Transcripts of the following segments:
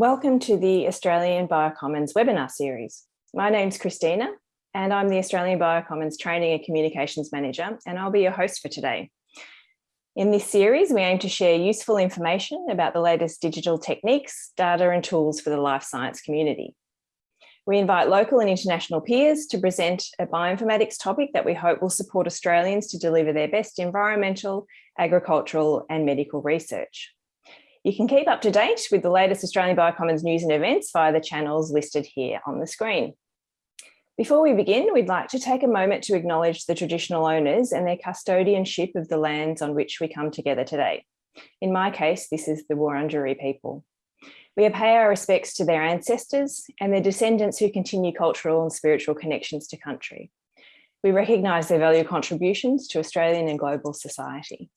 Welcome to the Australian Biocommons webinar series. My name's Christina and I'm the Australian Biocommons Training and Communications Manager and I'll be your host for today. In this series, we aim to share useful information about the latest digital techniques, data and tools for the life science community. We invite local and international peers to present a bioinformatics topic that we hope will support Australians to deliver their best environmental, agricultural and medical research. You can keep up to date with the latest Australian Biocommons news and events via the channels listed here on the screen. Before we begin, we'd like to take a moment to acknowledge the traditional owners and their custodianship of the lands on which we come together today. In my case, this is the Wurundjeri people. We pay our respects to their ancestors and their descendants who continue cultural and spiritual connections to country. We recognise their valued contributions to Australian and global society.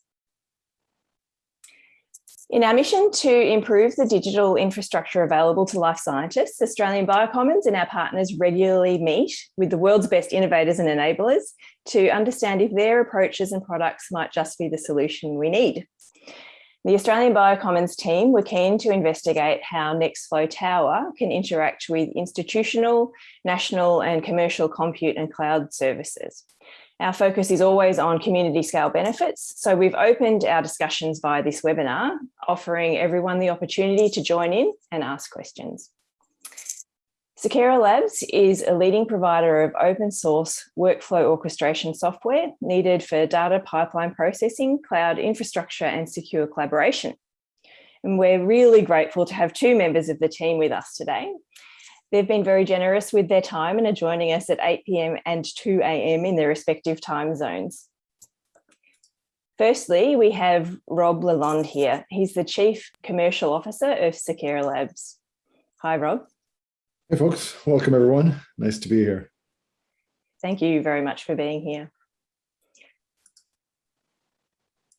In our mission to improve the digital infrastructure available to life scientists, Australian Biocommons and our partners regularly meet with the world's best innovators and enablers to understand if their approaches and products might just be the solution we need. The Australian Biocommons team were keen to investigate how Nextflow Tower can interact with institutional, national and commercial compute and cloud services. Our focus is always on community scale benefits. So we've opened our discussions via this webinar, offering everyone the opportunity to join in and ask questions. Seqera Labs is a leading provider of open source workflow orchestration software needed for data pipeline processing, cloud infrastructure and secure collaboration. And we're really grateful to have two members of the team with us today. They've been very generous with their time and are joining us at 8 p.m. and 2 a.m. in their respective time zones. Firstly, we have Rob Lalonde here. He's the Chief Commercial Officer of Seqera Labs. Hi, Rob. Hey, folks. Welcome, everyone. Nice to be here. Thank you very much for being here.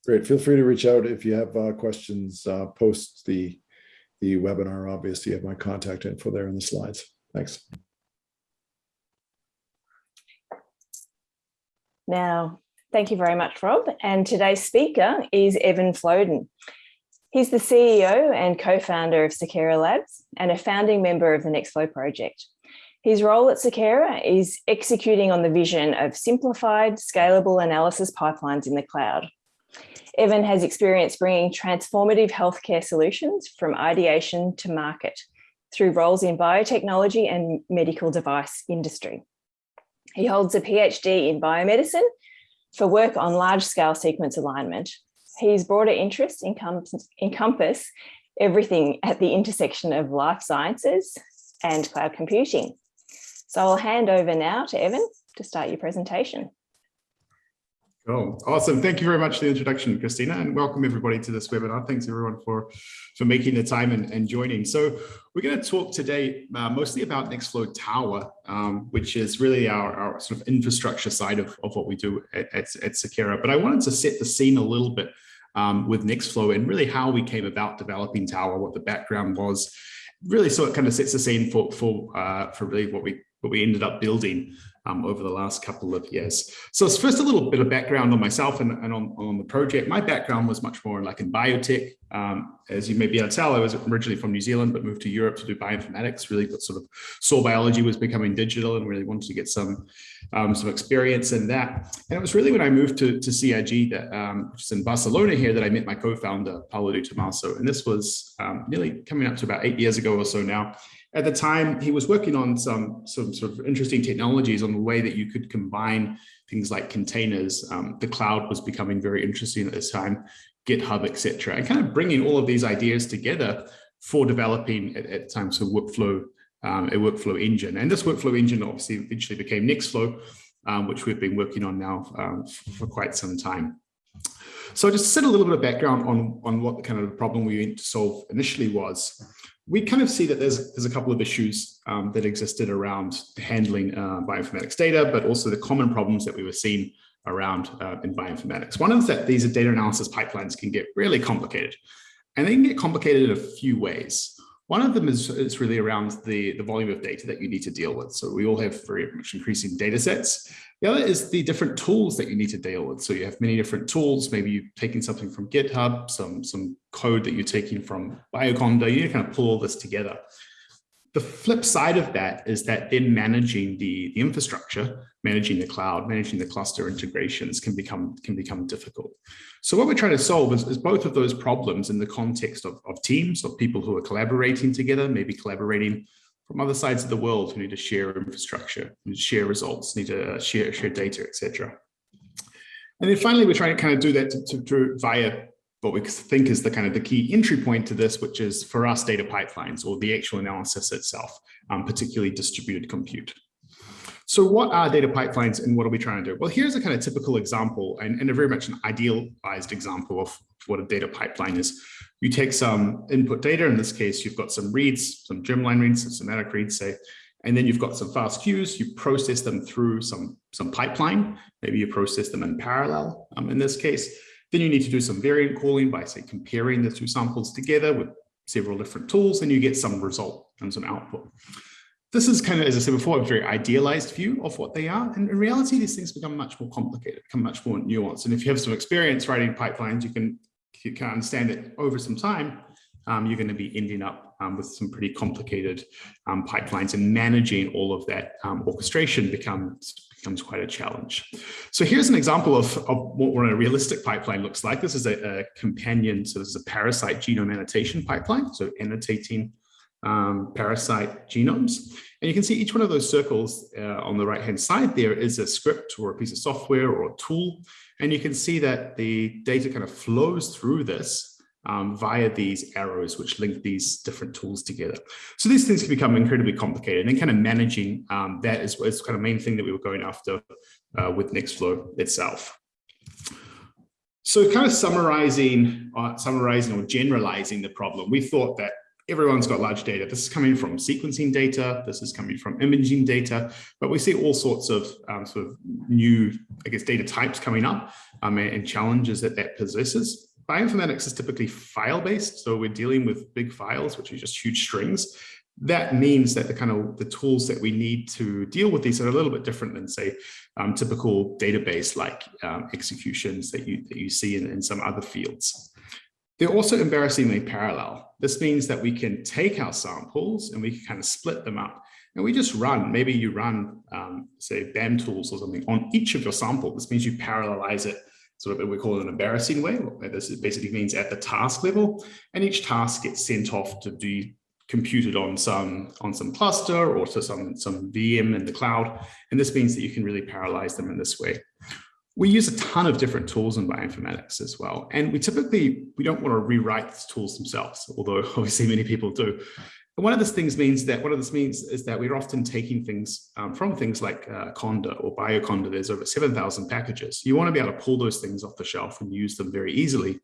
Great. Feel free to reach out if you have uh, questions uh, post the the webinar. Obviously, you have my contact info there in the slides. Thanks. Now, thank you very much, Rob. And today's speaker is Evan Floden. He's the CEO and co-founder of Seqera Labs and a founding member of the Nextflow project. His role at Seqera is executing on the vision of simplified, scalable analysis pipelines in the cloud. Evan has experience bringing transformative healthcare solutions from ideation to market through roles in biotechnology and medical device industry. He holds a PhD in biomedicine for work on large-scale sequence alignment. His broader interests encompass, everything at the intersection of life sciences and cloud computing. So I'll hand over now to Evan to start your presentation. Cool. Awesome. Thank you very much for the introduction, Christina, and welcome everybody to this webinar. Thanks everyone for, for making the time and, and joining. So we're going to talk today uh, mostly about Nextflow Tower, um, which is really our, our sort of infrastructure side of, of what we do at, at, at Seqera. But I wanted to set the scene a little bit um, with Nextflow and really how we came about developing Tower, what the background was, really so it kind of sets the scene for, for, uh, for really what we, what we ended up building um, over the last couple of years. So it's first a little bit of background on myself and, and on, on the project. My background was much more like in biotech. Um, as you may be able to tell, I was originally from New Zealand, but moved to Europe to do bioinformatics, really sort of saw biology was becoming digital and really wanted to get some, um, some experience in that. And it was really when I moved to, to CRG, that, um, which is in Barcelona here, that I met my co-founder, Paolo Di Tomaso. And this was um, nearly coming up to about eight years ago or so now at the time, he was working on some, some sort of interesting technologies on the way that you could combine things like containers. Um, the cloud was becoming very interesting at this time, GitHub, etc., and kind of bringing all of these ideas together for developing at, at times a workflow, um, a workflow engine. And this workflow engine obviously eventually became Nextflow, um, which we've been working on now um, for quite some time. So just set a little bit of background on, on what the kind of problem we went to solve initially was we kind of see that there's there's a couple of issues um, that existed around handling uh, bioinformatics data, but also the common problems that we were seeing around uh, in bioinformatics. One is that these data analysis pipelines can get really complicated, and they can get complicated in a few ways. One of them is, is really around the, the volume of data that you need to deal with. So we all have very much increasing data sets. The other is the different tools that you need to deal with. So you have many different tools. Maybe you're taking something from GitHub, some, some code that you're taking from Bioconda. You need to kind of pull all this together. The flip side of that is that then managing the, the infrastructure, managing the cloud, managing the cluster integrations can become, can become difficult. So what we're trying to solve is, is both of those problems in the context of, of teams, of people who are collaborating together, maybe collaborating from other sides of the world who need to share infrastructure, need to share results, need to share, share data, etc. And then finally, we're trying to kind of do that to, to, to via what we think is the kind of the key entry point to this, which is for us data pipelines or the actual analysis itself, um, particularly distributed compute. So what are data pipelines and what are we trying to do? Well, here's a kind of typical example and, and a very much an idealized example of what a data pipeline is. You take some input data, in this case, you've got some reads, some germline reads, some somatic reads, say, and then you've got some FASTQs, you process them through some, some pipeline, maybe you process them in parallel um, in this case, then you need to do some variant calling by say comparing the two samples together with several different tools and you get some result and some output. This is kind of, as I said before, a very idealized view of what they are. And in reality, these things become much more complicated, become much more nuanced. And if you have some experience writing pipelines, you can, you can understand that over some time, um, you're going to be ending up um, with some pretty complicated um, pipelines and managing all of that um, orchestration becomes becomes quite a challenge. So here's an example of, of what a realistic pipeline looks like. This is a, a, companion, so this is a parasite genome annotation pipeline, so annotating um, parasite genomes. And you can see each one of those circles uh, on the right-hand side there is a script or a piece of software or a tool. And you can see that the data kind of flows through this um, via these arrows which link these different tools together. So these things can become incredibly complicated and kind of managing um, that is, is kind of the main thing that we were going after uh, with Nextflow itself. So kind of summarizing, uh, summarizing or generalizing the problem, we thought that everyone's got large data. This is coming from sequencing data. This is coming from imaging data, but we see all sorts of um, sort of new, I guess, data types coming up um, and, and challenges that that possesses bioinformatics is typically file-based, so we're dealing with big files, which are just huge strings. That means that the kind of the tools that we need to deal with these are a little bit different than say um, typical database like um, executions that you, that you see in, in some other fields. They're also embarrassingly parallel. This means that we can take our samples and we can kind of split them up and we just run, maybe you run, um, say, BAM tools or something on each of your samples. This means you parallelize it sort of we call it an embarrassing way. This basically means at the task level, and each task gets sent off to be computed on some on some cluster or to some some VM in the cloud. And this means that you can really parallelize them in this way. We use a ton of different tools in bioinformatics as well. And we typically, we don't want to rewrite the tools themselves, although obviously many people do. One of these things means that, one of this means is that we're often taking things um, from things like uh, Conda or Bioconda, there's over 7,000 packages. You want to be able to pull those things off the shelf and use them very easily.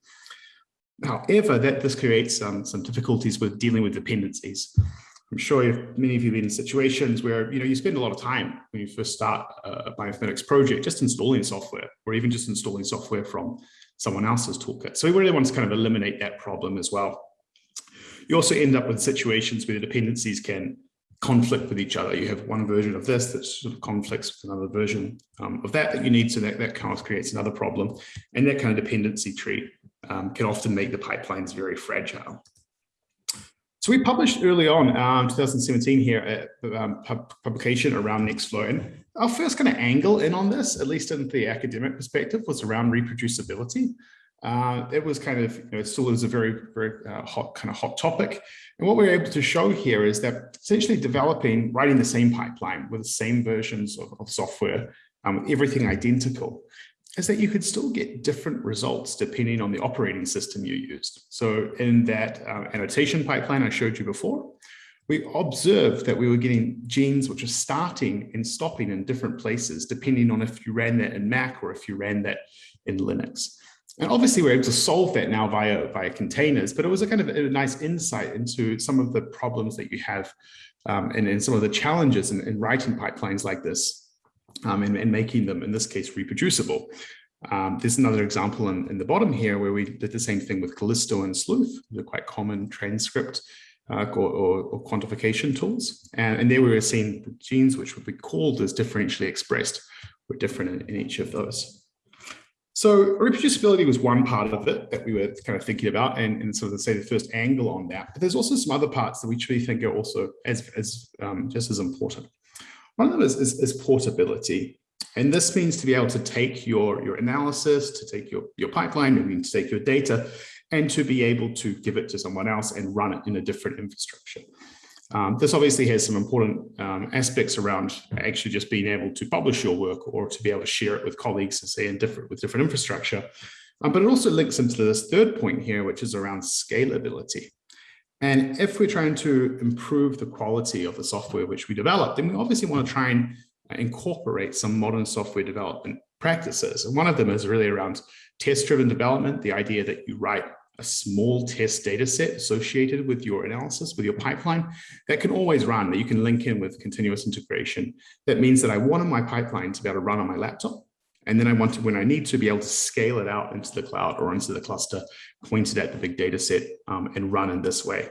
However, that this creates um, some difficulties with dealing with dependencies. I'm sure many of you have been in situations where you know you spend a lot of time when you first start a bioinformatics project just installing software or even just installing software from someone else's toolkit. So we really want to kind of eliminate that problem as well. You also end up with situations where the dependencies can conflict with each other. You have one version of this that sort of conflicts with another version um, of that that you need, so that, that kind of creates another problem. And that kind of dependency tree um, can often make the pipelines very fragile. So we published early on, um, 2017 here, a um, pub publication around Nextflow. And our first kind of angle in on this, at least in the academic perspective, was around reproducibility uh, it was kind of, you know, it still is a very, very uh, hot, kind of hot topic. And what we're able to show here is that essentially developing, writing the same pipeline with the same versions of, of software, um, everything identical, is that you could still get different results depending on the operating system you used. So in that uh, annotation pipeline I showed you before, we observed that we were getting genes which are starting and stopping in different places, depending on if you ran that in Mac or if you ran that in Linux. And obviously we're able to solve that now via, via containers, but it was a kind of a nice insight into some of the problems that you have um, and, and some of the challenges in, in writing pipelines like this um, and, and, making them, in this case, reproducible. Um, there's another example in, in, the bottom here where we did the same thing with Kallisto and Sleuth, the quite common transcript uh, or, or, or, quantification tools. And, and there we were seeing genes which would be called as differentially expressed were different in, in each of those. So reproducibility was one part of it that we were kind of thinking about and, and sort of say the first angle on that. But there's also some other parts that we truly think are also as, as um, just as important. One of them is, is, is, portability. And this means to be able to take your, your analysis, to take your, your pipeline, maybe to take your data, and to be able to give it to someone else and run it in a different infrastructure. Um, this obviously has some important um, aspects around actually just being able to publish your work or to be able to share it with colleagues, and say, in different with different infrastructure. Um, but it also links into this third point here, which is around scalability. And if we're trying to improve the quality of the software which we develop, then we obviously want to try and incorporate some modern software development practices. And one of them is really around test-driven development, the idea that you write a small test data set associated with your analysis, with your pipeline, that can always run, that you can link in with continuous integration. That means that I want my pipeline to be able to run on my laptop. And then I want to, when I need to be able to scale it out into the cloud or into the cluster, point pointed at the big data set um, and run in this way.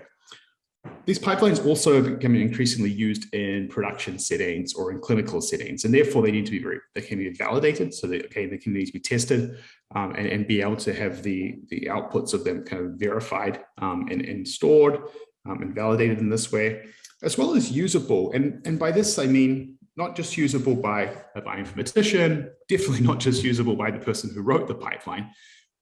These pipelines also becoming increasingly used in production settings or in clinical settings, and therefore they need to be very, they can be validated, so that, okay, they can need to be tested um, and, and be able to have the, the outputs of them kind of verified um, and, and stored um, and validated in this way, as well as usable. And, and by this, I mean, not just usable by a bioinformatician, definitely not just usable by the person who wrote the pipeline,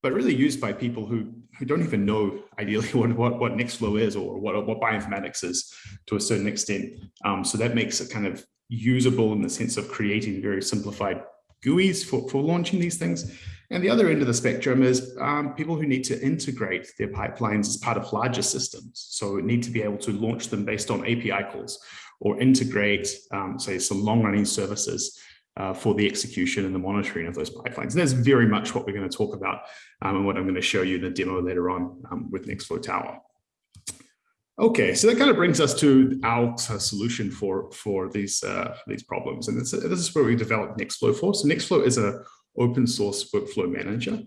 but really used by people who, who don't even know ideally what, what, what Nextflow is or what, what bioinformatics is to a certain extent. Um, so that makes it kind of usable in the sense of creating very simplified GUIs for, for launching these things. And the other end of the spectrum is um, people who need to integrate their pipelines as part of larger systems. So need to be able to launch them based on API calls or integrate, um, say, some long running services uh, for the execution and the monitoring of those pipelines. And that's very much what we're going to talk about um, and what I'm going to show you in the demo later on um, with Nextflow Tower. Okay, so that kind of brings us to our uh, solution for for these uh, these problems, and this, this is where we developed Nextflow for. So Nextflow is a open source workflow manager.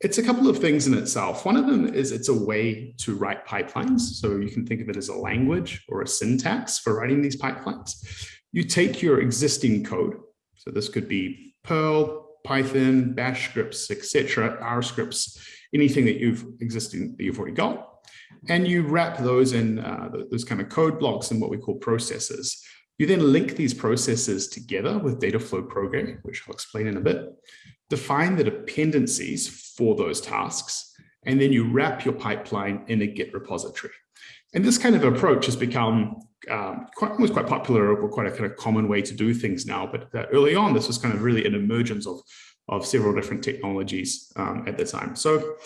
It's a couple of things in itself. One of them is it's a way to write pipelines. So you can think of it as a language or a syntax for writing these pipelines. You take your existing code, so this could be Perl, Python, Bash scripts, etc., R scripts, anything that you've existing that you've already got, and you wrap those in uh, those kind of code blocks in what we call processes. You then link these processes together with data flow programming, which I'll explain in a bit, define the dependencies for those tasks, and then you wrap your pipeline in a Git repository. And this kind of approach has become um, quite, quite popular or quite a kind of common way to do things now. But uh, early on, this was kind of really an emergence of, of several different technologies um, at the time. So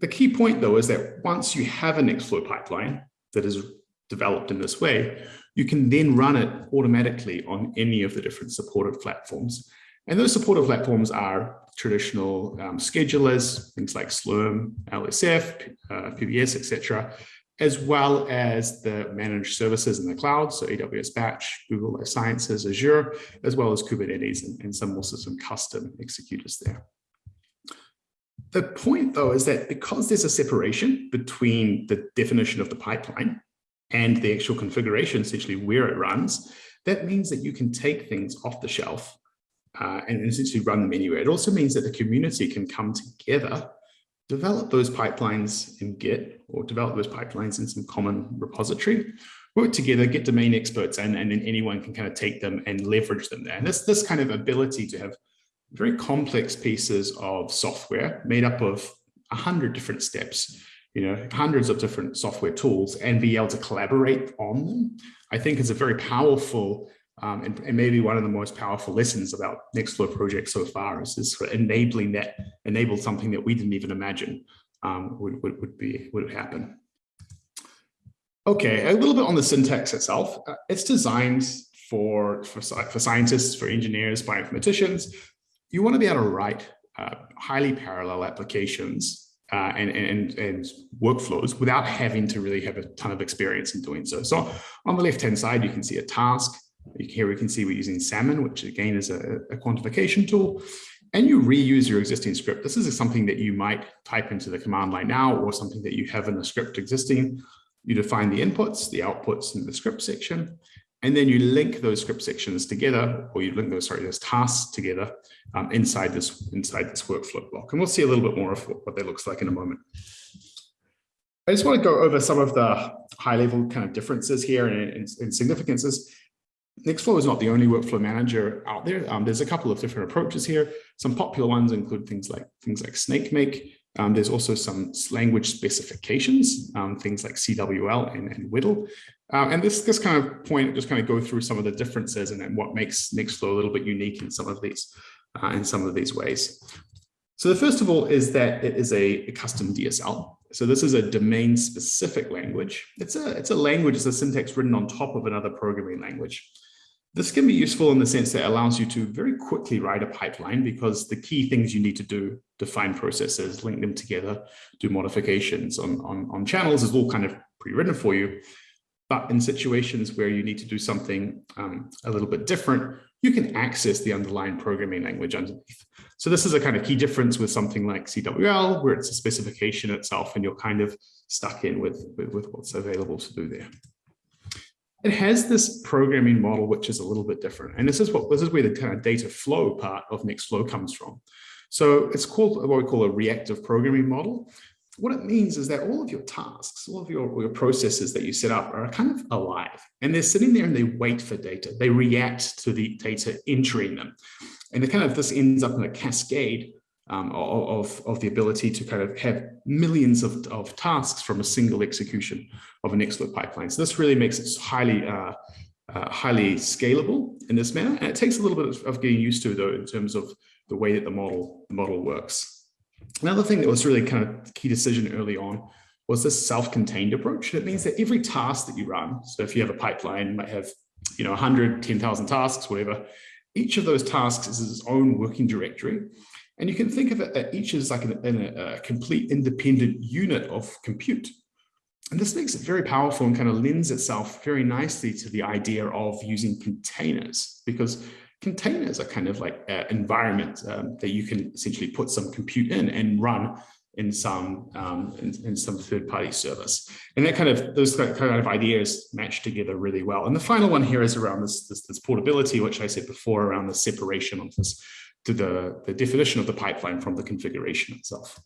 the key point, though, is that once you have a Nextflow pipeline that is developed in this way, you can then run it automatically on any of the different supported platforms. And those supported platforms are traditional um, schedulers, things like Slurm, LSF, uh, PBS, etc as well as the managed services in the cloud, so AWS Batch, Google Life Sciences, Azure, as well as Kubernetes and, and some also some custom executors there. The point though is that because there's a separation between the definition of the pipeline and the actual configuration, essentially where it runs, that means that you can take things off the shelf uh, and essentially run them anywhere. It also means that the community can come together develop those pipelines in Git or develop those pipelines in some common repository, work together, get domain experts, and, and then anyone can kind of take them and leverage them there. And this, this kind of ability to have very complex pieces of software made up of a hundred different steps, you know, hundreds of different software tools and be able to collaborate on them, I think is a very powerful um, and, and, maybe one of the most powerful lessons about Nextflow project so far is this enabling that, enable something that we didn't even imagine um, would, would, would, be, would happen. Okay, a little bit on the syntax itself. Uh, it's designed for, for, for scientists, for engineers, bioinformaticians. You want to be able to write uh, highly parallel applications uh, and, and, and workflows without having to really have a ton of experience in doing so. So on the left-hand side, you can see a task. Here we can see we're using Salmon, which again is a, a, quantification tool, and you reuse your existing script. This is something that you might type into the command line now or something that you have in the script existing. You define the inputs, the outputs in the script section, and then you link those script sections together, or you link those, sorry, those tasks together um, inside this inside this workflow block. And we'll see a little bit more of what, what that looks like in a moment. I just want to go over some of the high level kind of differences here and, and, and significances. Nextflow is not the only workflow manager out there. Um, there's a couple of different approaches here. Some popular ones include things like things like SnakeMake. Um, there's also some language specifications, um, things like CWL and, and WDL. Uh, and this this kind of point just kind of go through some of the differences and then what makes Nextflow a little bit unique in some of these uh, in some of these ways. So the first of all is that it is a, a custom DSL. So this is a domain specific language. It's a, it's a language, it's a syntax written on top of another programming language. This can be useful in the sense that it allows you to very quickly write a pipeline because the key things you need to do, define processes, link them together, do modifications on, on, on channels is all kind of pre-written for you. But in situations where you need to do something um, a little bit different, you can access the underlying programming language underneath. So this is a kind of key difference with something like CWL, where it's a specification itself and you're kind of stuck in with, with, with what's available to do there it has this programming model which is a little bit different. And this is what this is where the kind of data flow part of Nextflow comes from. So it's called what we call a reactive programming model. What it means is that all of your tasks, all of your, your processes that you set up are kind of alive and they're sitting there and they wait for data. They react to the data entering them. And kind of this ends up in a cascade um, of, of the ability to kind of have millions of, of tasks from a single execution of an Nextflow pipeline. So this really makes it highly uh, uh, highly scalable in this manner. And it takes a little bit of, getting used to though in terms of the way that the model, the model works. Another thing that was really kind of key decision early on was this self-contained approach. It means that every task that you run, so if you have a pipeline, you might have you know 100, 10,000 tasks, whatever, each of those tasks is its own working directory. And you can think of it uh, each as like an, a, a complete independent unit of compute. And this makes it very powerful and kind of lends itself very nicely to the idea of using containers because containers are kind of like an environment um, that you can essentially put some compute in and run in some um, in, in, some third-party service. And that kind of those kind of ideas match together really well. And the final one here is around this, this, this portability, which I said before around the separation of this to the, the definition of the pipeline from the configuration itself.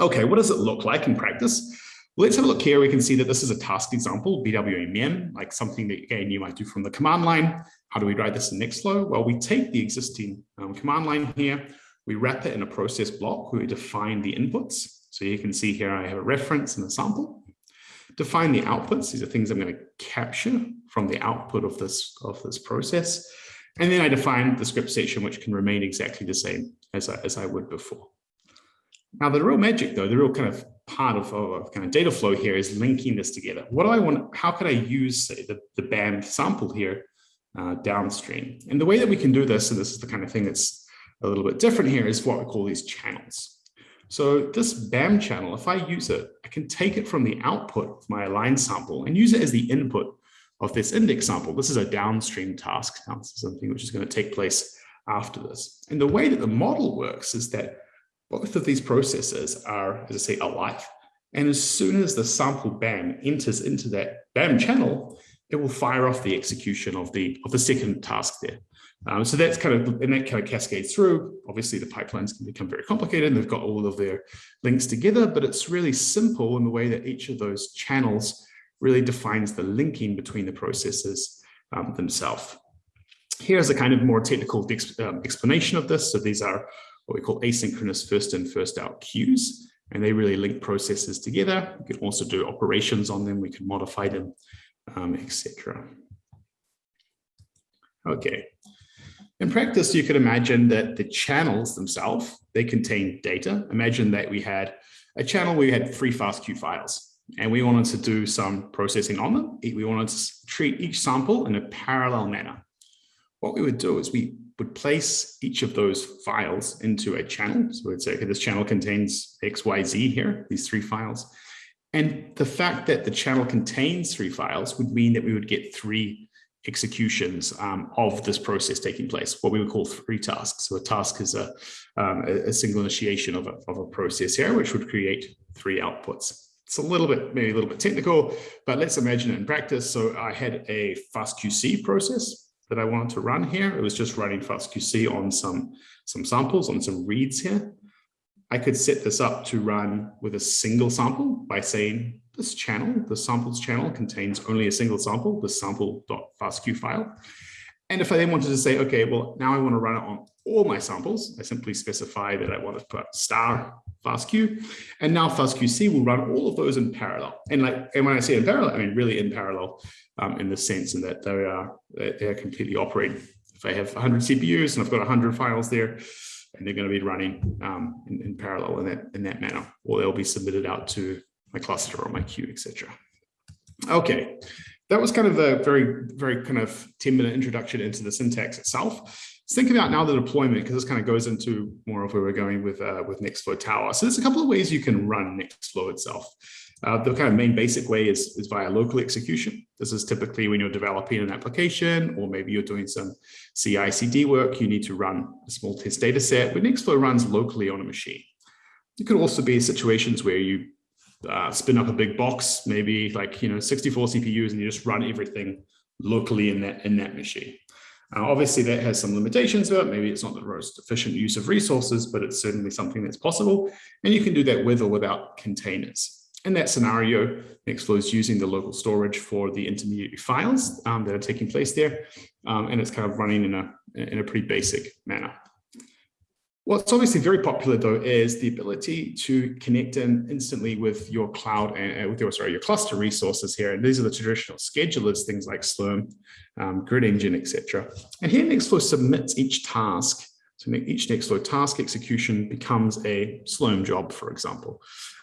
Okay, what does it look like in practice? Let's have a look here. We can see that this is a task example, BWA MEM, like something that again you might do from the command line. How do we write this in Nextflow? Well, we take the existing um, command line here, we wrap it in a process block where we define the inputs. So you can see here I have a reference and a sample. Define the outputs. These are things I'm going to capture from the output of this, of this process. And then I define the script section, which can remain exactly the same as I, as I would before. Now, the real magic, though, the real kind of part of, of kind of data flow here is linking this together. What do I want? How could I use, say, the, the BAM sample here uh, downstream? And the way that we can do this, and this is the kind of thing that's a little bit different here, is what we call these channels. So this BAM channel, if I use it, I can take it from the output of my align sample and use it as the input of this index sample. This is a downstream task. Something which is going to take place after this. And the way that the model works is that both of these processes are, as I say, alive. And as soon as the sample BAM enters into that BAM channel, it will fire off the execution of the, of the second task there. Um, so that's kind of, and that kind of cascades through. Obviously, the pipelines can become very complicated and they've got all of their links together, but it's really simple in the way that each of those channels really defines the linking between the processes um, themselves. Here's a kind of more technical um, explanation of this. So these are what we call asynchronous first in, first out queues, and they really link processes together. We can also do operations on them. We can modify them, um, etc. Okay. In practice, you could imagine that the channels themselves, they contain data. Imagine that we had a channel we had three fast FASTQ files and we wanted to do some processing on them. We wanted to treat each sample in a parallel manner. What we would do is we would place each of those files into a channel. So we'd say, okay, this channel contains X, Y, Z here, these three files. And the fact that the channel contains three files would mean that we would get three executions um, of this process taking place, what we would call three tasks. So a task is a, um, a single initiation of a, of a process here, which would create three outputs. it's a little bit, maybe a little bit technical, but let's imagine it in practice. So I had a FastQC process that I wanted to run here. It was just running FastQC on some, some samples, on some reads here. I could set this up to run with a single sample by saying this channel, the samples channel contains only a single sample, the sample.fastq file. And if I then wanted to say, okay, well, now I want to run it on all my samples, I simply specify that I want to put star FastQ, and now FastQC will run all of those in parallel. And like, and when I say in parallel, I mean really in parallel um, in the sense in that they are they are completely operating. If I have 100 CPUs and I've got 100 files there, and they're going to be running um, in, in, parallel in that in that manner, or they'll be submitted out to my cluster or my queue, etc. Okay, that was kind of a very very kind of 10 minute introduction into the syntax itself. Let's think about now the deployment because this kind of goes into more of where we're going with uh, with Nextflow Tower. So there's a couple of ways you can run Nextflow itself. Uh, the kind of main basic way is, is via local execution. This is typically when you're developing an application, or maybe you're doing some CI CD work, you need to run a small test data set, but Nextflow runs locally on a machine. It could also be situations where you uh, spin up a big box, maybe like, you know, 64 CPUs, and you just run everything locally in that, in that machine. Uh, obviously, that has some limitations to it. Maybe it's not the most efficient use of resources, but it's certainly something that's possible. And you can do that with or without containers. In that scenario, Nextflow is using the local storage for the intermediary files um, that are taking place there, um, and it's kind of running in a, in a pretty basic manner. What's obviously very popular though is the ability to connect in instantly with your cloud and uh, with your sorry your cluster resources here. And these are the traditional schedulers, things like Slurm, um, Grid Engine, etc. And here Nextflow submits each task So each Nextflow task execution becomes a Slurm job, for example.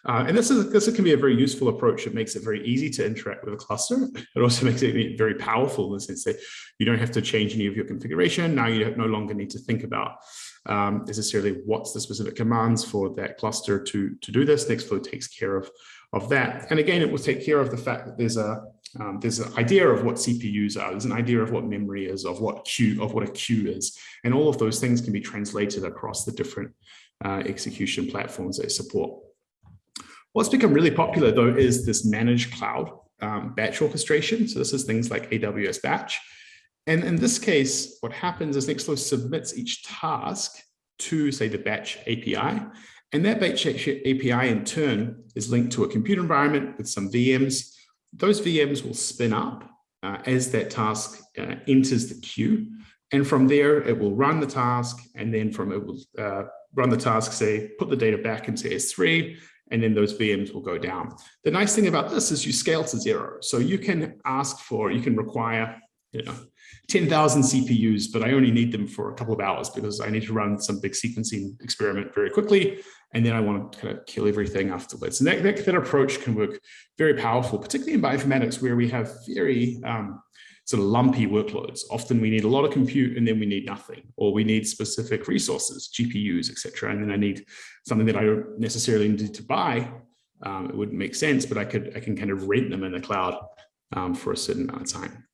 Uh, and this is this can be a very useful approach. It makes it very easy to interact with a cluster. It also makes it very powerful in the sense that you don't have to change any of your configuration. Now you no longer need to think about um, necessarily what's the specific commands for that cluster to, to do this. Nextflow takes care of, of that. And again, it will take care of the fact that there's a um, there's an idea of what CPUs are, there's an idea of what memory is, of what queue, of what a queue is. And all of those things can be translated across the different uh, execution platforms they support. What's become really popular though is this managed cloud um, batch orchestration. So this is things like AWS batch. And in this case, what happens is Nextflow submits each task to say the batch API. And that batch API in turn is linked to a computer environment with some VMs. Those VMs will spin up uh, as that task uh, enters the queue. And from there, it will run the task. And then from it will uh, run the task, say, put the data back into S3 and then those VMs will go down. The nice thing about this is you scale to zero. So you can ask for, you can require, you know, 10,000 CPUs, but I only need them for a couple of hours because I need to run some big sequencing experiment very quickly. And then I want to kind of kill everything afterwards. And that, that, that approach can work very powerful, particularly in bioinformatics where we have very um, sort of lumpy workloads. Often we need a lot of compute and then we need nothing, or we need specific resources, GPUs, etc. And then I need something that I don't necessarily need to buy. Um, it wouldn't make sense, but I could I can kind of rent them in the cloud um, for a certain amount of time.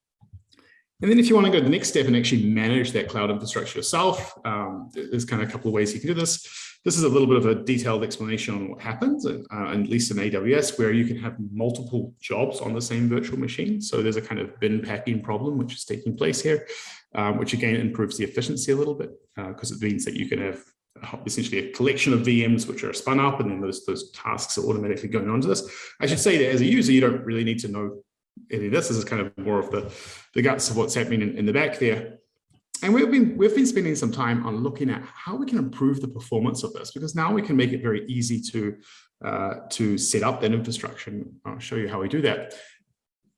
And then if you want to go to the next step and actually manage that cloud infrastructure yourself, um, there's kind of a couple of ways you can do this. This is a little bit of a detailed explanation on what happens, uh, at least in AWS, where you can have multiple jobs on the same virtual machine. So there's a kind of bin packing problem, which is taking place here, um, which again improves the efficiency a little bit because uh, it means that you can have essentially a collection of VMs which are spun up and then those, those tasks are automatically going onto this. I should say that as a user, you don't really need to know any of this. This is kind of more of the, the guts of what's happening in, in the back there. And we've been we've been spending some time on looking at how we can improve the performance of this because now we can make it very easy to uh, to set up that infrastructure. And I'll show you how we do that.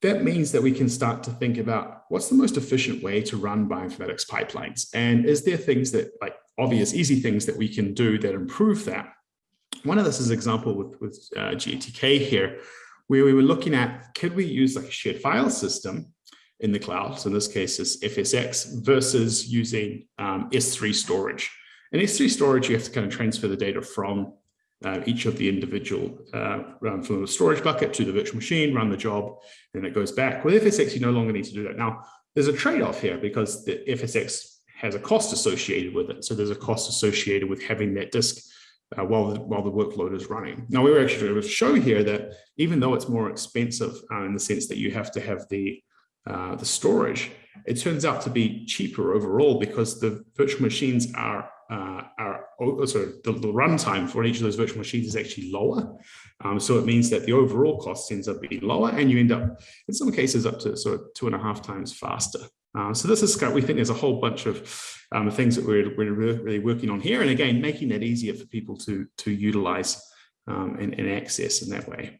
That means that we can start to think about what's the most efficient way to run bioinformatics pipelines, and is there things that like obvious easy things that we can do that improve that. One of this is example with with uh, GATK here, where we were looking at could we use like a shared file system in the cloud. So in this case, is FSX versus using um, S3 storage. In S3 storage, you have to kind of transfer the data from uh, each of the individual, uh, from the storage bucket to the virtual machine, run the job, and it goes back. With FSX, you no longer need to do that. Now, there's a trade-off here because the FSX has a cost associated with it. So there's a cost associated with having that disk uh, while, the, while the workload is running. Now, we were actually going to show here that even though it's more expensive uh, in the sense that you have to have the, uh, the storage, it turns out to be cheaper overall because the virtual machines are, uh, are oh, sorry, the, the runtime for each of those virtual machines is actually lower. Um, so it means that the overall cost ends up being lower and you end up, in some cases, up to sort of two and a half times faster. Uh, so this is, we think there's a whole bunch of um, things that we're, we're really working on here. And again, making that easier for people to, to utilize um, and, and, access in that way.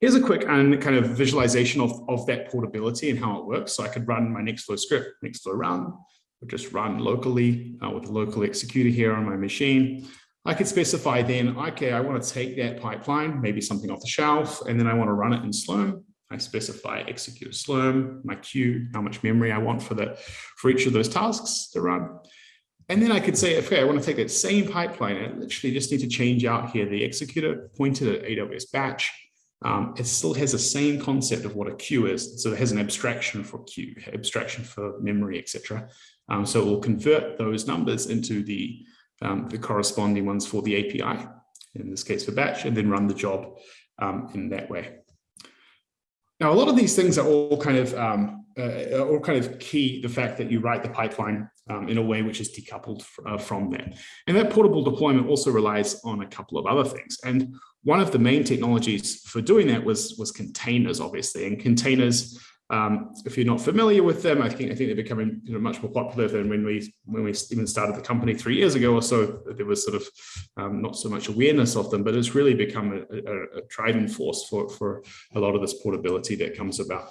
Here's a quick and kind of visualization of, of that portability and how it works. So I could run my Nextflow script, Nextflow run, or just run locally uh, with a local executor here on my machine. I could specify then, okay, I want to take that pipeline, maybe something off the shelf, and then I want to run it in Slurm. I specify execute Slurm, my queue, how much memory I want for that for each of those tasks to run. And then I could say, okay, I want to take that same pipeline I literally just need to change out here the executor pointed at AWS batch. Um, it still has the same concept of what a queue is. So it has an abstraction for queue, abstraction for memory, etc. Um, so it will convert those numbers into the, um, the corresponding ones for the API, in this case for batch, and then run the job um, in that way. Now, a lot of these things are all kind of um, uh, all kind of key the fact that you write the pipeline um, in a way which is decoupled uh, from that. And that portable deployment also relies on a couple of other things. And one of the main technologies for doing that was, was containers, obviously. And containers um, if you're not familiar with them, I think I think they're becoming you know, much more popular than when we when we even started the company three years ago or so. There was sort of um, not so much awareness of them, but it's really become a, a, a driving force for for a lot of this portability that comes about.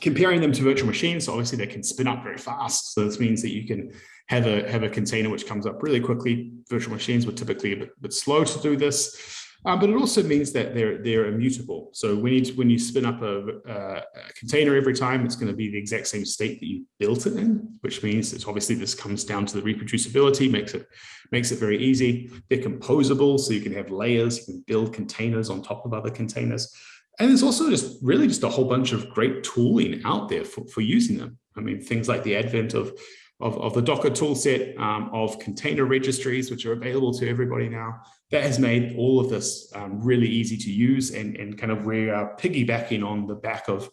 Comparing them to virtual machines, so obviously they can spin up very fast. So this means that you can have a have a container which comes up really quickly. Virtual machines were typically a bit, a bit slow to do this. Um, but it also means that they're they're immutable. So when you when you spin up a, a, container every time, it's going to be the exact same state that you built it in, which means that obviously this comes down to the reproducibility, makes it makes it very easy. They're composable, so you can have layers, you can build containers on top of other containers. And there's also just really just a whole bunch of great tooling out there for, for using them. I mean, things like the advent of of, of the Docker toolset, um, of container registries, which are available to everybody now. That has made all of this um, really easy to use and, and kind of we are piggybacking on the back of,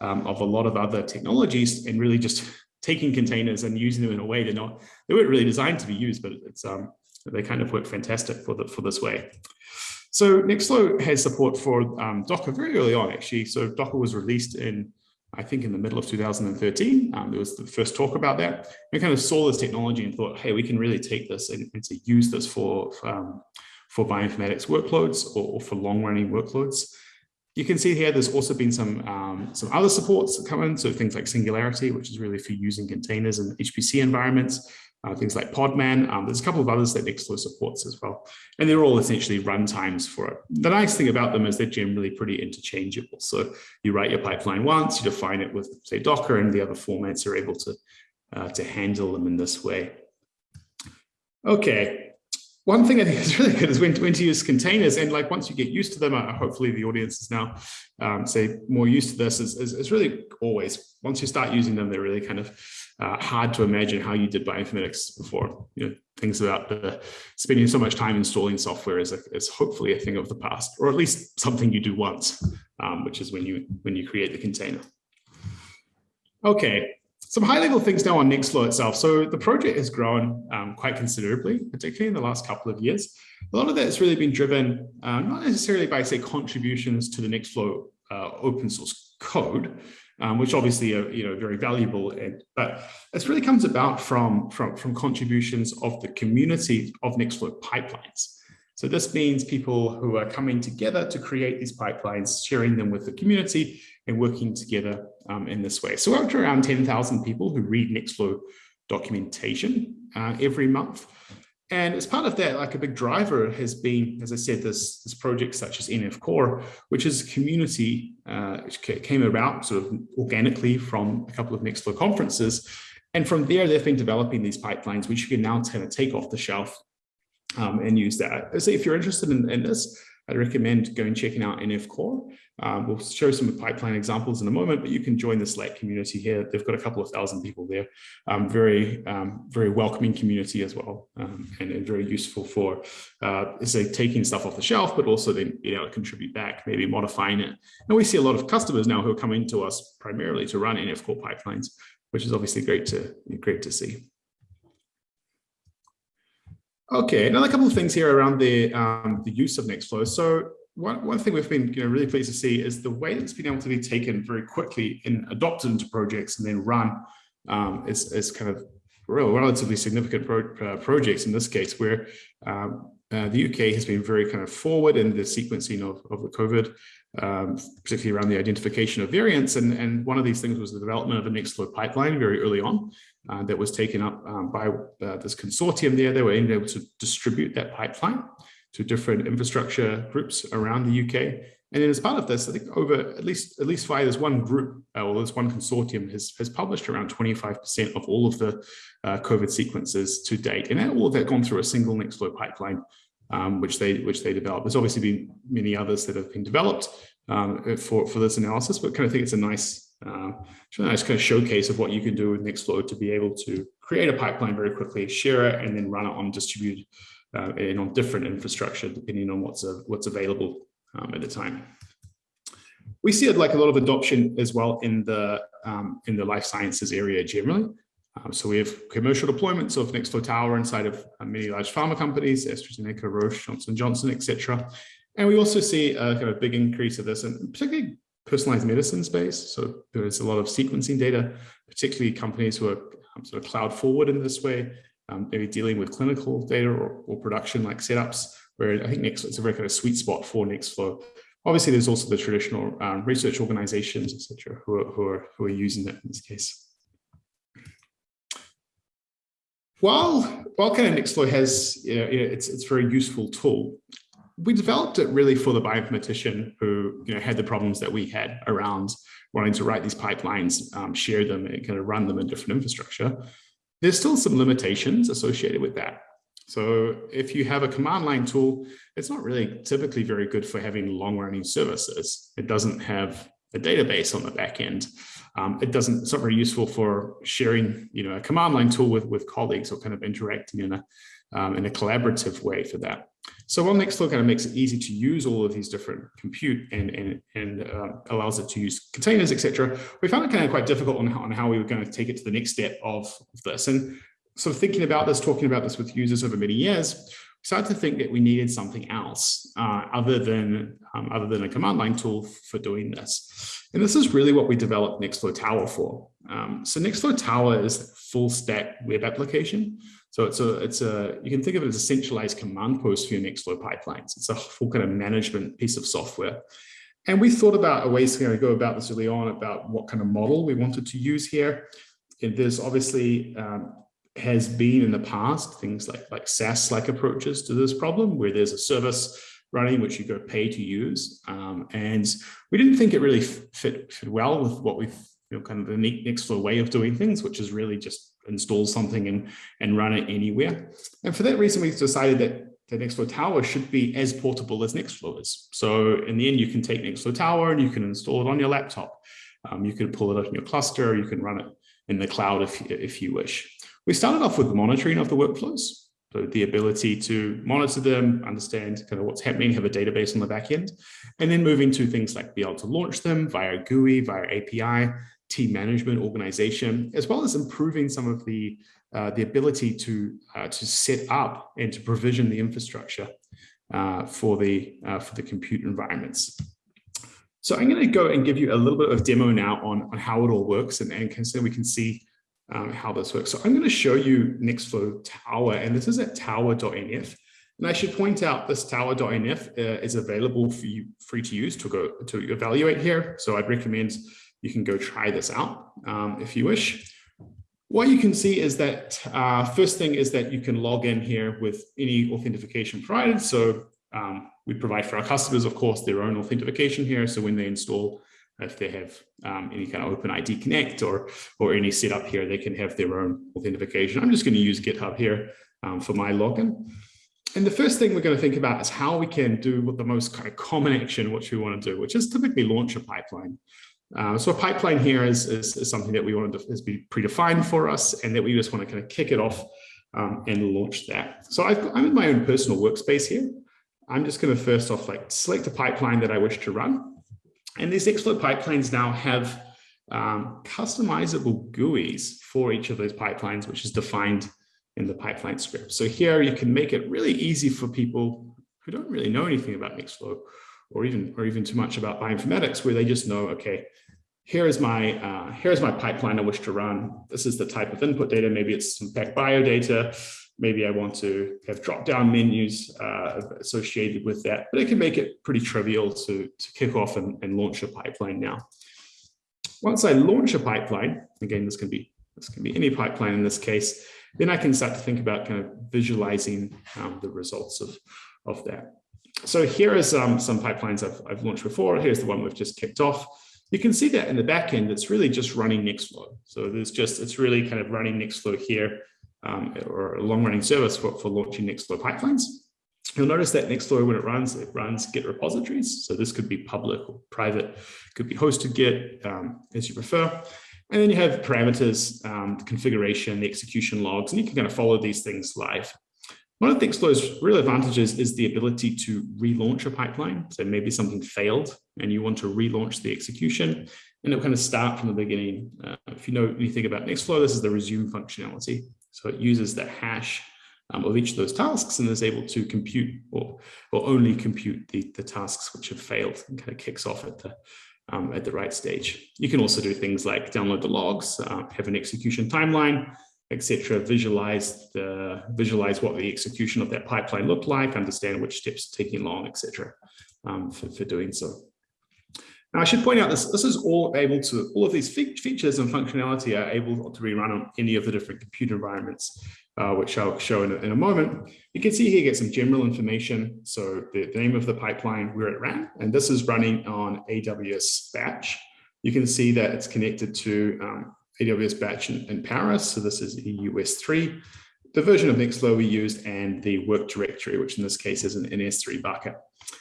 um, of a lot of other technologies and really just taking containers and using them in a way they're not, they weren't really designed to be used, but it's um, they kind of work fantastic for, the, for this way. So Nextflow has support for um, Docker very early on, actually. So Docker was released in I think in the middle of 2013, um, there was the first talk about that. We kind of saw this technology and thought, hey, we can really take this and, and to use this for, um, for bioinformatics workloads or, or for long running workloads. You can see here, there's also been some, um, some other supports that come in. So things like Singularity, which is really for using containers in HPC environments uh, things like Podman. Um, there's a couple of others that Nextflow supports as well. And they're all essentially runtimes for it. The nice thing about them is they're generally pretty interchangeable. So you write your pipeline once, you define it with, say, Docker, and the other formats are able to, uh, to handle them in this way. Okay, one thing I think is really good is when, when to use containers and like once you get used to them, uh, hopefully the audience is now um, say more used to this is, is, is, really always once you start using them, they're really kind of uh, hard to imagine how you did bioinformatics before. You know, things about the, spending so much time installing software is, a, is hopefully a thing of the past, or at least something you do once, um, which is when you when you create the container. Okay, some high level things now on Nextflow itself. So the project has grown um, quite considerably, particularly in the last couple of years. A lot of that has really been driven, uh, not necessarily by say contributions to the Nextflow uh, open source code, um, which obviously are you know very valuable, and, but it really comes about from, from, from contributions of the community of Nextflow pipelines. So this means people who are coming together to create these pipelines, sharing them with the community, and working together um, in this way. So we're up to around 10,000 people who read Nextflow documentation uh, every month. And as part of that, like a big driver has been, as I said, this, this project such as NF Core, which is a community uh, which came about sort of organically from a couple of Nextflow conferences. And from there, they've been developing these pipelines, which you can now kind of take off the shelf um, and use that. So if you're interested in, in this, I'd recommend going checking out NF Core. Um, we'll show some pipeline examples in a moment, but you can join the Slack community here. They've got a couple of thousand people there. Um, very, um, very welcoming community as well, um, and, and, very useful for, uh, say, taking stuff off the shelf, but also then being able to contribute back, maybe modifying it. And we see a lot of customers now who are coming to us primarily to run NF Core pipelines, which is obviously great to great to see. Okay, another couple of things here around the um, the use of Nextflow. So one, one thing we've been you know, really pleased to see is the way it's been able to be taken very quickly and adopted into projects and then run um, is, is kind of real, relatively significant pro, uh, projects in this case where um, uh, the UK has been very kind of forward in the sequencing of, of the COVID, um, particularly around the identification of variants. And, and one of these things was the development of a Nextflow pipeline very early on uh, that was taken up um, by uh, this consortium there. They were able to distribute that pipeline to different infrastructure groups around the UK. And then as part of this, I think over at least at least via this one group uh, or this one consortium has, has published around 25% of all of the uh, COVID sequences to date. And that, all of that gone through a single Nextflow pipeline, um, which they which they developed. There's obviously been many others that have been developed um, for, for this analysis, but kind of think it's a nice, uh, a nice kind of showcase of what you can do with Nextflow to be able to create a pipeline very quickly, share it, and then run it on distributed uh, and on different infrastructure, depending on what's, uh, what's available um, at the time. We see it like a lot of adoption as well in the, um, in the life sciences area generally. Um, so we have commercial deployments of Nextflow Tower inside of uh, many large pharma companies, AstraZeneca, Roche, Johnson Johnson, etc. And we also see a kind of big increase of this, and particularly personalized medicine space. So there's a lot of sequencing data, particularly companies who are um, sort of cloud forward in this way, um, maybe dealing with clinical data or, or production like setups, where I think Nextflow is a very kind of sweet spot for Nextflow. Obviously, there's also the traditional um, research organizations, etc., who are, who, are, who are using that in this case. While, while kind of Nextflow has, you know, it's, it's a very useful tool, we developed it really for the bioinformatician who you know, had the problems that we had around wanting to write these pipelines, um, share them, and kind of run them in different infrastructure. There's still some limitations associated with that. So if you have a command line tool, it's not really typically very good for having long running services. It doesn't have a database on the back end. Um, it doesn't, it's not very useful for sharing, you know, a command line tool with, with colleagues or kind of interacting in a, um, in a collaborative way for that. So while Nextflow kind of makes it easy to use all of these different compute and, and, and uh, allows it to use containers, etc., we found it kind of quite difficult on how, on how we were going to take it to the next step of, of this. And so thinking about this, talking about this with users over many years, we started to think that we needed something else uh, other than um, other than a command line tool for doing this. And this is really what we developed Nextflow Tower for. Um, so Nextflow Tower is full stack web application. So it's a, it's a, you can think of it as a centralized command post for your Nextflow pipelines. It's a full kind of management piece of software. And we thought about a ways to kind of go about this early on about what kind of model we wanted to use here. And there's obviously um, has been in the past things like, like SaaS-like approaches to this problem, where there's a service running which you go pay to use. Um, and we didn't think it really fit, fit well with what we've, you know, kind of the neat Nextflow way of doing things, which is really just install something and, and run it anywhere. And for that reason, we decided that the Nextflow Tower should be as portable as Nextflow is. So in the end, you can take Nextflow Tower and you can install it on your laptop. Um, you can pull it up in your cluster, you can run it in the cloud if, if you wish. We started off with monitoring of the workflows. So the ability to monitor them, understand kind of what's happening, have a database on the back end, and then moving to things like be able to launch them via GUI, via API, team management organization, as well as improving some of the, uh, the ability to, uh, to set up and to provision the infrastructure uh, for, the, uh, for the compute environments. So I'm going to go and give you a little bit of demo now on, on how it all works and, and so we can see um, how this works. So I'm going to show you Nextflow Tower, and this is at tower.nf. And I should point out this tower.nf uh, is available for you free to use to go to evaluate here. So I'd recommend you can go try this out um, if you wish. What you can see is that uh, first thing is that you can log in here with any authentication provided. So um, we provide for our customers, of course, their own authentication here. So when they install, if they have um, any kind of OpenID Connect or, or any setup here, they can have their own authentication. I'm just going to use GitHub here um, for my login. and the first thing we're going to think about is how we can do what the most kind of common action, which we want to do, which is typically launch a pipeline. Uh, so a pipeline here is, is, is, something that we want to be predefined for us and that we just want to kind of kick it off um, and launch that. So i am in my own personal workspace here. I'm just going to first off like select a pipeline that I wish to run. And these Nextflow pipelines now have um, customizable GUIs for each of those pipelines, which is defined in the pipeline script. So here you can make it really easy for people who don't really know anything about Nextflow or even or even too much about bioinformatics, where they just know, okay, here is my uh, here's my pipeline I wish to run. This is the type of input data. Maybe it's some bio data. Maybe I want to have drop-down menus uh, associated with that, but it can make it pretty trivial to, to kick off and, and launch a pipeline now. Once I launch a pipeline, again, this can be this can be any pipeline in this case, then I can start to think about kind of visualizing um, the results of, of that. So here is um, some pipelines I've, I've launched before. Here's the one we've just kicked off. You can see that in the back end, it's really just running Nextflow. So there's just, it's really kind of running Nextflow here um, or a long running service for, for launching Nextflow pipelines. You'll notice that Nextflow, when it runs, it runs Git repositories. So this could be public or private, could be hosted Git um, as you prefer. And then you have parameters, um, the configuration, the execution logs, and you can kind of follow these things live. One of Nextflow's real advantages is the ability to relaunch a pipeline. So maybe something failed and you want to relaunch the execution and it'll kind of start from the beginning. Uh, if you know anything about Nextflow, this is the resume functionality. So it uses the hash um, of each of those tasks and is able to compute or, or only compute the, the tasks which have failed and kind of kicks off at the, um, at the right stage. You can also do things like download the logs, uh, have an execution timeline, etc. Visualize the visualize what the execution of that pipeline looked like, understand which steps taking long, etc. Um, for, for doing so. Now, I should point out this, this is all able to, all of these features and functionality are able to be run on any of the different compute environments, uh, which I'll show in a, in a, moment. You can see here, get some general information. So the, the, name of the pipeline, where it ran, and this is running on AWS Batch. You can see that it's connected to um, AWS Batch in, in, Paris. So this is EUS3, the version of Nextflow we used, and the work directory, which in this case is an S3 bucket.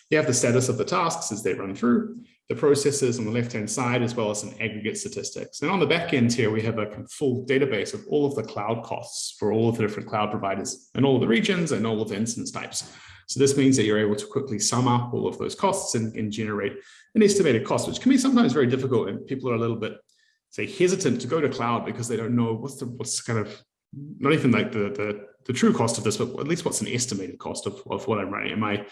You have the status of the tasks as they run through the processes on the left-hand side, as well as some aggregate statistics. And on the back end here, we have a full database of all of the cloud costs for all of the different cloud providers and all the regions and all of the instance types. So this means that you're able to quickly sum up all of those costs and, and generate an estimated cost, which can be sometimes very difficult and people are a little bit, say, hesitant to go to cloud because they don't know what's the what's kind of not even like the, the, the true cost of this, but at least what's an estimated cost of, of what I'm running. Am I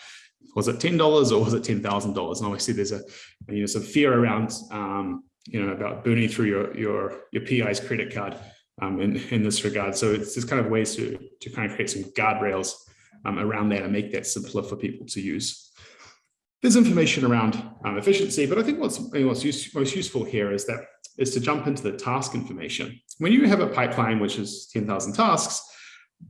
was it ten dollars or was it ten thousand dollars? And obviously, there's a you know some fear around um, you know about burning through your your your PI's credit card um, in in this regard. So it's just kind of ways to to kind of create some guardrails um, around that and make that simpler for people to use. There's information around um, efficiency, but I think what's what's use, most useful here is that is to jump into the task information. When you have a pipeline which is 10,000 tasks,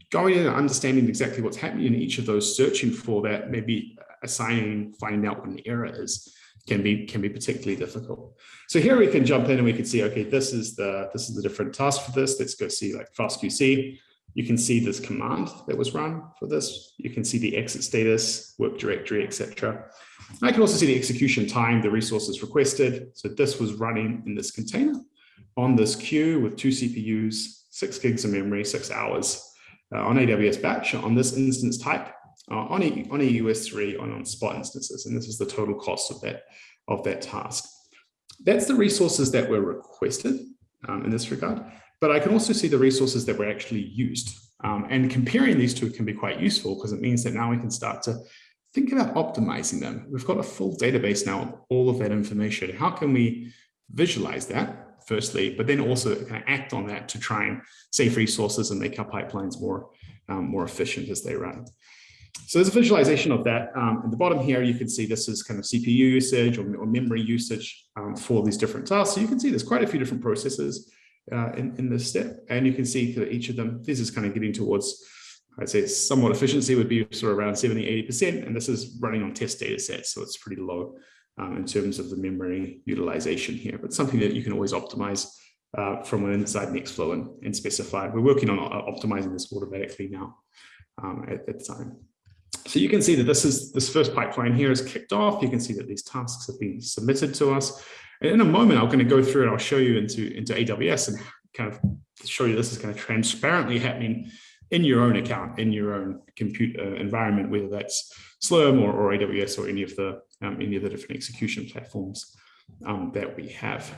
going in and understanding exactly what's happening in each of those, searching for that, maybe assigning, finding out what an error is, can be can be particularly difficult. So here we can jump in and we can see, okay, this is the this is the different task for this. Let's go see like fastqc. You can see this command that was run for this. You can see the exit status, work directory, etc. I can also see the execution time, the resources requested. So this was running in this container on this queue with two CPUs, six gigs of memory, six hours uh, on AWS batch on this instance type uh, on, a, on EUS3 on, on spot instances. And this is the total cost of that, of that task. That's the resources that were requested um, in this regard, but I can also see the resources that were actually used. Um, and comparing these two can be quite useful because it means that now we can start to think about optimizing them. We've got a full database now of all of that information. How can we visualize that firstly, but then also kind of act on that to try and save resources and make our pipelines more, um, more efficient as they run. So there's a visualization of that. Um, at the bottom here, you can see this is kind of CPU usage or, or memory usage um, for these different tasks. So you can see there's quite a few different processes uh, in, in this step. And you can see that each of them, this is kind of getting towards, I'd say somewhat efficiency would be sort of around 70, 80%. And this is running on test data sets. So it's pretty low um, in terms of the memory utilization here, but something that you can always optimize uh, from inside Nextflow and, and specify. We're working on optimizing this automatically now um, at, at the time. So you can see that this is this first pipeline here is kicked off. You can see that these tasks have been submitted to us. And in a moment, I'm going to go through and I'll show you into, into AWS and kind of show you this is kind of transparently happening in your own account, in your own computer environment, whether that's Slurm or, or AWS or any of the um, any of the different execution platforms um, that we have.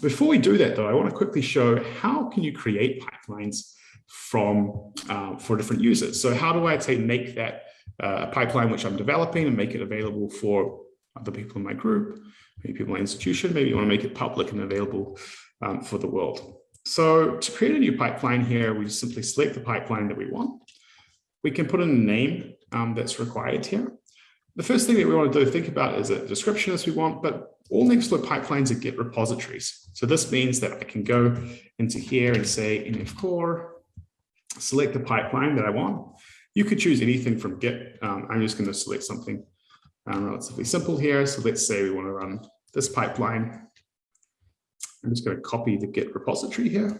Before we do that, though, I want to quickly show how can you create pipelines from uh, for different users. So how do I say make that uh, pipeline which I'm developing and make it available for other people in my group, maybe people in my institution, maybe you want to make it public and available um, for the world. So to create a new pipeline here, we just simply select the pipeline that we want. We can put in a name um, that's required here. The first thing that we want to do, think about is a description as we want, but all Nextflow pipelines are Git repositories. So this means that I can go into here and say nf-core, select the pipeline that I want. You could choose anything from Git. Um, I'm just going to select something um, relatively simple here. So let's say we want to run this pipeline. I'm just going to copy the Git repository here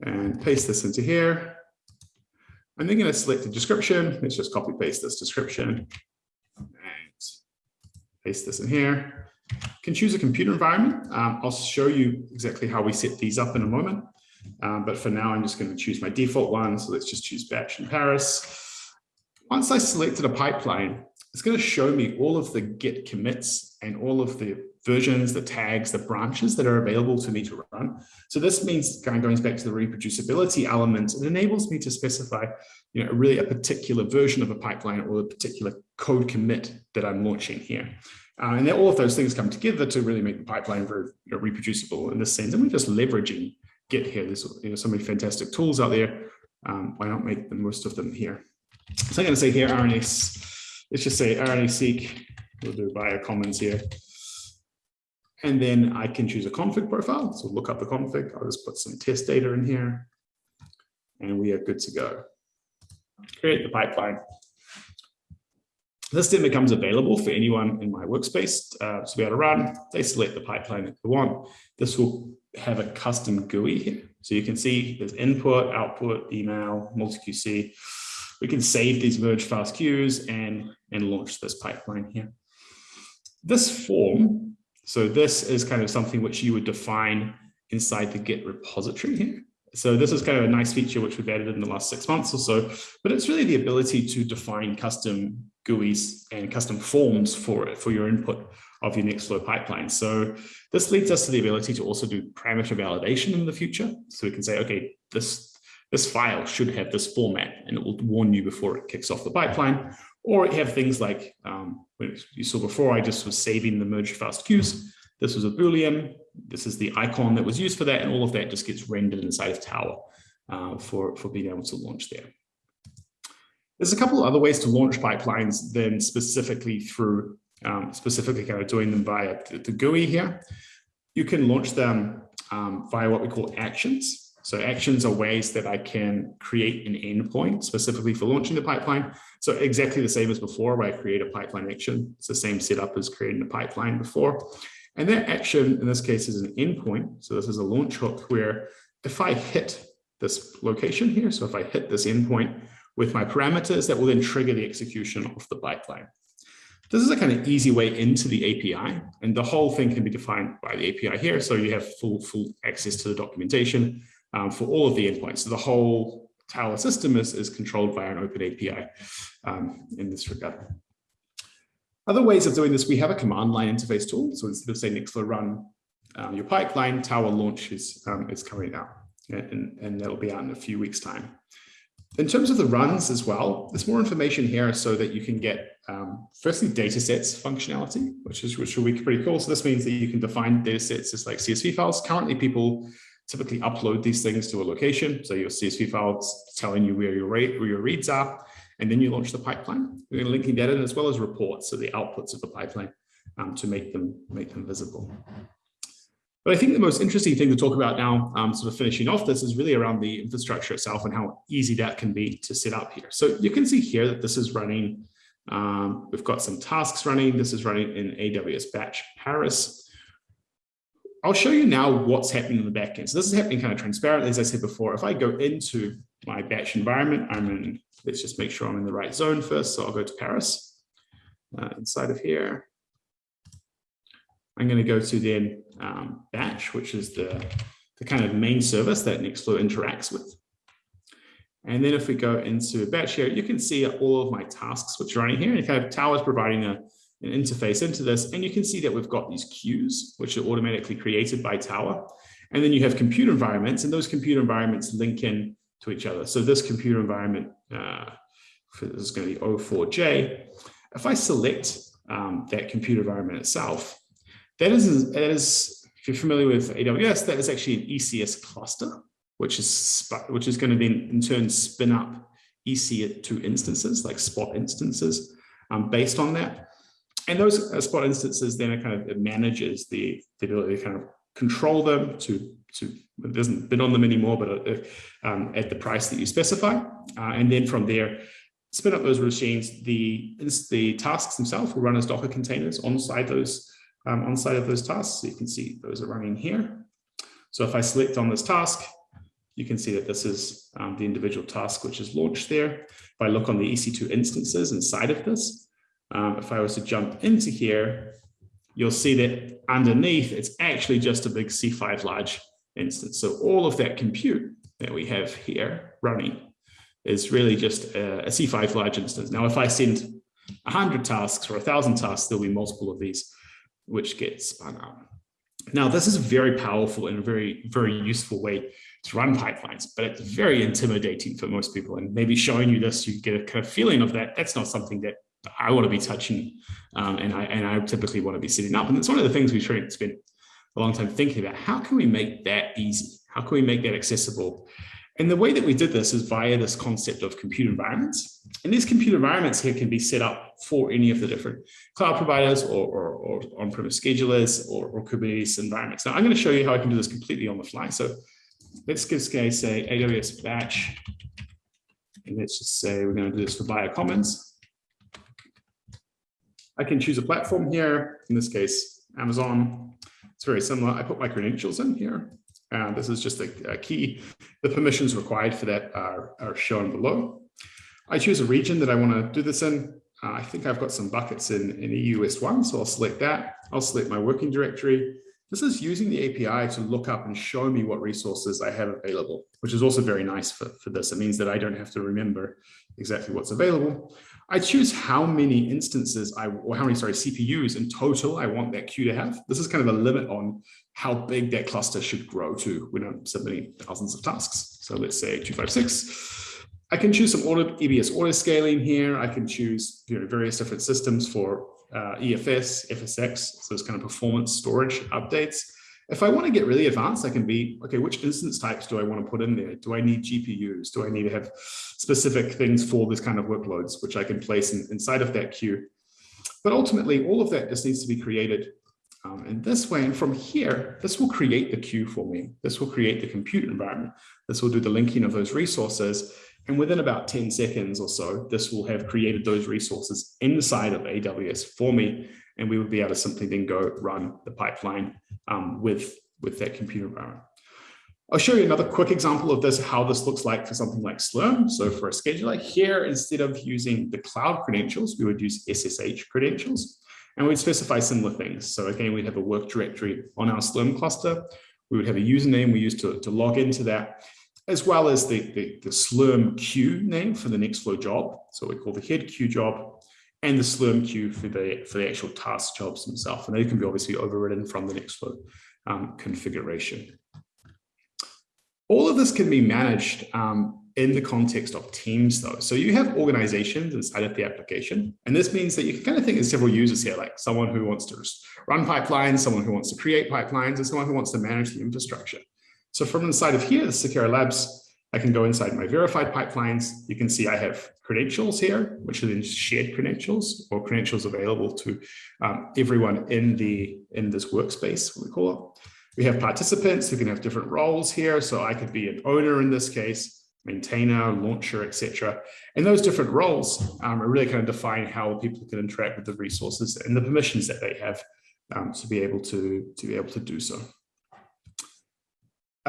and paste this into here. I'm then going to select the description. Let's just copy paste this description and paste this in here. Can choose a computer environment. Um, I'll show you exactly how we set these up in a moment. Um, but for now, I'm just going to choose my default one. So let's just choose batch in Paris. Once I selected a pipeline, it's going to show me all of the git commits and all of the versions, the tags, the branches that are available to me to run. So this means kind of going back to the reproducibility element, it enables me to specify, you know, really a particular version of a pipeline or a particular code commit that I'm launching here. Uh, and all of those things come together to really make the pipeline very you know, reproducible in this sense. And we're just leveraging Git here. There's you know, so many fantastic tools out there. Um, why not make the most of them here? So I'm going to say here RNS let's just say RNA-seq, we'll do biocommons here. And then I can choose a config profile. So look up the config. I'll just put some test data in here. And we are good to go. Create the pipeline. This then becomes available for anyone in my workspace uh, to be able to run. They select the pipeline that they want. This will have a custom GUI here. So you can see there's input, output, email, MultiQC we can save these merge FASTQs and, and launch this pipeline here. This form, so this is kind of something which you would define inside the Git repository here. So this is kind of a nice feature which we've added in the last six months or so, but it's really the ability to define custom GUIs and custom forms for it, for your input of your Nextflow pipeline. So this leads us to the ability to also do parameter validation in the future. So we can say, okay, this this file should have this format and it will warn you before it kicks off the pipeline. Or have things like um, you saw before, I just was saving the merge FASTQs. This was a Boolean. This is the icon that was used for that. And all of that just gets rendered inside of Tower uh, for, for being able to launch there. There's a couple of other ways to launch pipelines than specifically through, um, specifically kind of doing them via the, the GUI here. You can launch them um, via what we call actions. So actions are ways that I can create an endpoint specifically for launching the pipeline. So exactly the same as before, where I create a pipeline action. It's the same setup as creating a pipeline before. And that action in this case is an endpoint. So this is a launch hook where if I hit this location here, so if I hit this endpoint with my parameters, that will then trigger the execution of the pipeline. This is a kind of easy way into the API, and the whole thing can be defined by the API here. So you have full, full access to the documentation um, for all of the endpoints. So the whole Tower system is, is controlled by an open API um, in this regard. Other ways of doing this, we have a command line interface tool. So instead of saying Nextflow run um, your pipeline, Tower launch is, um, is coming out and, and that'll be out in a few weeks time. In terms of the runs as well, there's more information here so that you can get um, firstly data sets functionality, which is which will be pretty cool. So this means that you can define data sets as like CSV files. Currently, people typically upload these things to a location. So your CSV files telling you where your, rate, where your reads are, and then you launch the pipeline. We're linking that in as well as reports, so the outputs of the pipeline um, to make them, make them visible. But I think the most interesting thing to talk about now, um, sort of finishing off this, is really around the infrastructure itself and how easy that can be to set up here. So you can see here that this is running, um, we've got some tasks running. This is running in AWS Batch Paris. I'll show you now what's happening in the backend. So this is happening kind of transparently, as I said before. If I go into my batch environment. I'm in, let's just make sure I'm in the right zone first. So I'll go to Paris uh, inside of here. I'm going to go to then um, batch, which is the, the kind of main service that Nextflow interacts with. And then if we go into batch here, you can see all of my tasks which are running here. And kind of Tower is providing a, an interface into this. And you can see that we've got these queues, which are automatically created by Tower. And then you have computer environments, and those computer environments link in to each other. So this computer environment, uh, this is going to be O4J. If I select um, that computer environment itself, that is, that is, if you're familiar with AWS, that is actually an ECS cluster, which is which is going to then in turn spin up EC2 instances, like spot instances, um, based on that. And those uh, spot instances then it kind of it manages the, the ability to kind of control them to to it doesn't bid on them anymore, but uh, um, at the price that you specify, uh, and then from there spin up those machines. The the tasks themselves will run as Docker containers on side those um, on side of those tasks. So you can see those are running here. So if I select on this task, you can see that this is um, the individual task which is launched there. If I look on the EC2 instances inside of this, um, if I was to jump into here, you'll see that underneath it's actually just a big C5 large instance. So all of that compute that we have here running is really just a, a C5 large instance. Now, if I send 100 tasks or 1,000 tasks, there'll be multiple of these which get spun up. Now, this is a very powerful and a very, very useful way to run pipelines, but it's very intimidating for most people. And maybe showing you this, you get a kind of feeling of that. That's not something that I want to be touching, um, and I and I typically want to be sitting up. And it's one of the things we try to spend a long time thinking about. How can we make that easy? How can we make that accessible? And the way that we did this is via this concept of computer environments. And these computer environments here can be set up for any of the different cloud providers or, or, or on-premise schedulers or, or, Kubernetes environments. Now I'm going to show you how I can do this completely on the fly. So let's give say AWS batch. And let's just say we're going to do this for Biocommons. I can choose a platform here, in this case, Amazon. It's very similar. I put my credentials in here. And this is just a, a, key. The permissions required for that are, are shown below. I choose a region that I want to do this in. Uh, I think I've got some buckets in, in EUS1, so I'll select that. I'll select my working directory. This is using the API to look up and show me what resources I have available, which is also very nice for, for this. It means that I don't have to remember exactly what's available. I choose how many instances I, or how many, sorry, CPUs in total I want that queue to have. This is kind of a limit on how big that cluster should grow to when I'm submitting thousands of tasks. So let's say 256. I can choose some auto, EBS auto scaling here. I can choose you know, various different systems for uh, EFS, FSX, so it's kind of performance storage updates. If I want to get really advanced, I can be, okay, which instance types do I want to put in there? Do I need GPUs? Do I need to have specific things for this kind of workloads, which I can place in, inside of that queue? But ultimately, all of that just needs to be created um, in this way. And from here, this will create the queue for me. This will create the compute environment. This will do the linking of those resources. And within about 10 seconds or so, this will have created those resources inside of AWS for me and we would be able to simply then go run the pipeline um, with, with that computer environment. I'll show you another quick example of this, how this looks like for something like Slurm. So for a scheduler here, instead of using the cloud credentials, we would use SSH credentials and we'd specify similar things. So again, we'd have a work directory on our Slurm cluster. We would have a username we use to, to log into that, as well as the, the, the Slurm queue name for the Nextflow job. So we call the head queue job and the Slurm queue for the, for the actual task jobs themselves. And they can be obviously overridden from the Nextflow um, configuration. All of this can be managed um, in the context of teams though. So you have organizations inside of the application. And this means that you can kind of think of several users here, like someone who wants to run pipelines, someone who wants to create pipelines, and someone who wants to manage the infrastructure. So from inside of here, the Seqera Labs I can go inside my verified pipelines. You can see I have credentials here, which are then shared credentials or credentials available to um, everyone in the in this workspace, we call it. We have participants who can have different roles here. So I could be an owner in this case, maintainer, launcher, etc. And those different roles um, are really kind of define how people can interact with the resources and the permissions that they have um, to be able to, to be able to do so.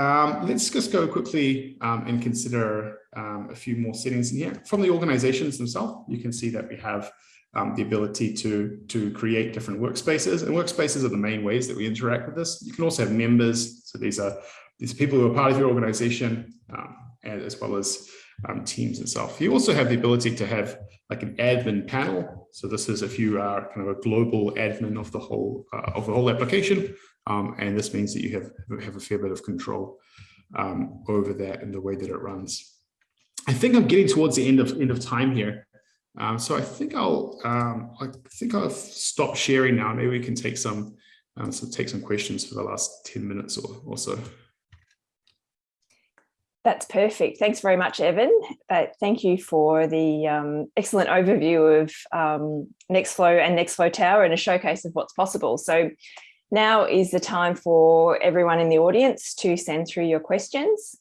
Um, let's just go quickly um, and consider um, a few more settings in here. From the organizations themselves, you can see that we have um, the ability to, to create different workspaces and workspaces are the main ways that we interact with this. You can also have members. So these are these are people who are part of your organization um, as well as um, teams itself. You also have the ability to have like an admin panel. So this is if you are kind of a global admin of the whole uh, of the whole application. Um, and this means that you have, have a fair bit of control um, over that and the way that it runs. I think I'm getting towards the end of end of time here. Um, so I think I'll um, I think I'll stop sharing now. Maybe we can take some um, so take some questions for the last 10 minutes or, or so. That's perfect. Thanks very much, Evan. Uh, thank you for the um, excellent overview of um, Nextflow and Nextflow Tower and a showcase of what's possible. So now is the time for everyone in the audience to send through your questions.